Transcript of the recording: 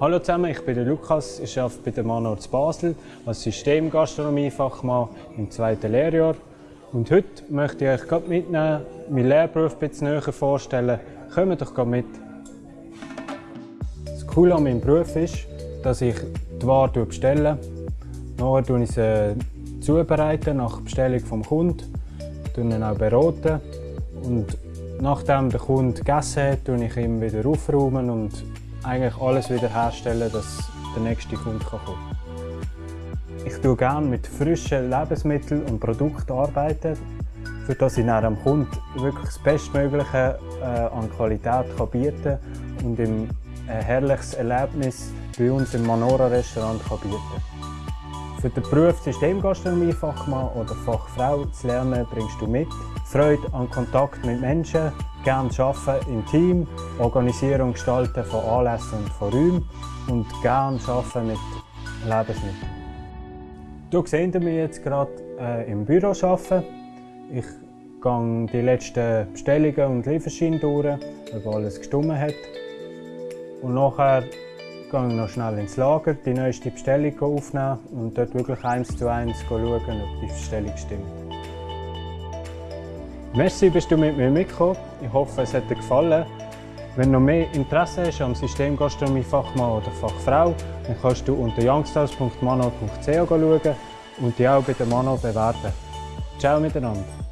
Hallo zusammen, ich bin der Lukas, ich arbeite bei der Manor Basel als Systemgastronomiefachmann im zweiten Lehrjahr. Und heute möchte ich euch gerade mitnehmen, meinen Lehrberuf ein bisschen näher vorstellen. Kommt doch mit! Das Coole an meinem Beruf ist, dass ich die Ware bestelle. Nachher tue ich sie zubereiten nach Bestellung vom Kunden, dann auch beraten und nachdem der Kunde gegessen hat, tue ich ihm wieder aufräumen und eigentlich alles wieder herstellen, dass der nächste Kunde kann. Ich tue gerne mit frischen Lebensmitteln und Produkten arbeiten, für ich dem Kunden wirklich das Bestmögliche äh, an Qualität bieten kann und ihm ein herrliches Erlebnis bei uns im Manora Restaurant kann bieten Für den Beruf Systemgastronomie-Fachmann oder Fachfrau zu lernen, bringst du mit Freude an Kontakt mit Menschen, gerne arbeiten im Team, Organisieren und Gestalten von Anlässen und von Räumen und gerne arbeiten mit Lebensmitteln. Du siehst mich jetzt gerade äh, im Büro arbeiten. Ich gehe die letzten Bestellungen und Lieferscheine durch, ob alles gestimmt hat. Und nachher gehe ich noch schnell ins Lager, die neueste Bestellung aufnehmen und dort wirklich eins zu eins schauen, ob die Bestellung stimmt. Merci, bist du mit mir mitgekommen. Ich hoffe, es hat dir gefallen. Wenn du noch mehr Interesse hast am System Gastronomie Fachmann oder Fachfrau, dann kannst du unter youngstars.mano.ch schauen und dich auch bei der Mano bewerben. Ciao miteinander.